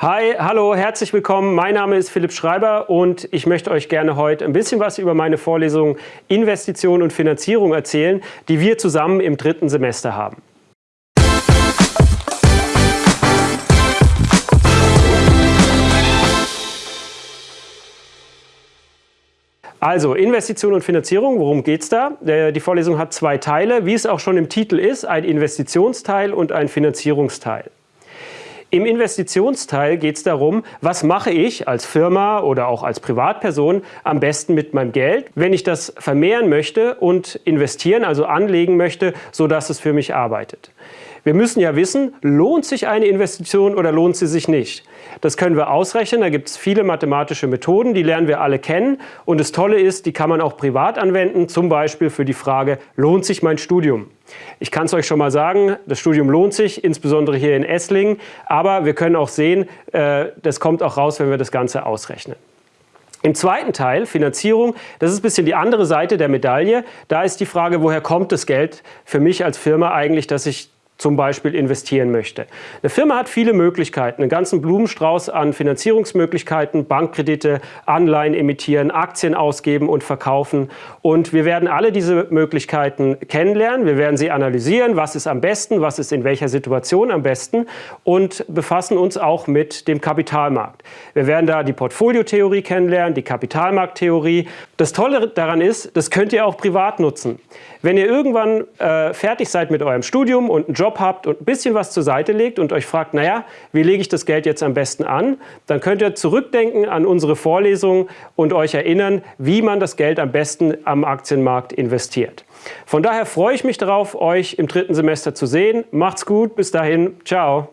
Hi, hallo, herzlich willkommen. Mein Name ist Philipp Schreiber und ich möchte euch gerne heute ein bisschen was über meine Vorlesung Investition und Finanzierung erzählen, die wir zusammen im dritten Semester haben. Also Investition und Finanzierung, worum geht es da? Die Vorlesung hat zwei Teile, wie es auch schon im Titel ist, ein Investitionsteil und ein Finanzierungsteil. Im Investitionsteil geht es darum, was mache ich als Firma oder auch als Privatperson am besten mit meinem Geld, wenn ich das vermehren möchte und investieren, also anlegen möchte, sodass es für mich arbeitet. Wir müssen ja wissen, lohnt sich eine Investition oder lohnt sie sich nicht. Das können wir ausrechnen, da gibt es viele mathematische Methoden, die lernen wir alle kennen. Und das Tolle ist, die kann man auch privat anwenden, zum Beispiel für die Frage, lohnt sich mein Studium? Ich kann es euch schon mal sagen, das Studium lohnt sich, insbesondere hier in Esslingen. Aber wir können auch sehen, äh, das kommt auch raus, wenn wir das Ganze ausrechnen. Im zweiten Teil, Finanzierung, das ist ein bisschen die andere Seite der Medaille. Da ist die Frage, woher kommt das Geld für mich als Firma eigentlich, dass ich zum Beispiel investieren möchte. Eine Firma hat viele Möglichkeiten, einen ganzen Blumenstrauß an Finanzierungsmöglichkeiten, Bankkredite, Anleihen emittieren, Aktien ausgeben und verkaufen. Und wir werden alle diese Möglichkeiten kennenlernen. Wir werden sie analysieren, was ist am besten, was ist in welcher Situation am besten und befassen uns auch mit dem Kapitalmarkt. Wir werden da die Portfoliotheorie kennenlernen, die Kapitalmarkttheorie. Das Tolle daran ist, das könnt ihr auch privat nutzen. Wenn ihr irgendwann äh, fertig seid mit eurem Studium und einen Job habt und ein bisschen was zur Seite legt und euch fragt, naja, wie lege ich das Geld jetzt am besten an, dann könnt ihr zurückdenken an unsere Vorlesungen und euch erinnern, wie man das Geld am besten am Aktienmarkt investiert. Von daher freue ich mich darauf, euch im dritten Semester zu sehen. Macht's gut, bis dahin, ciao.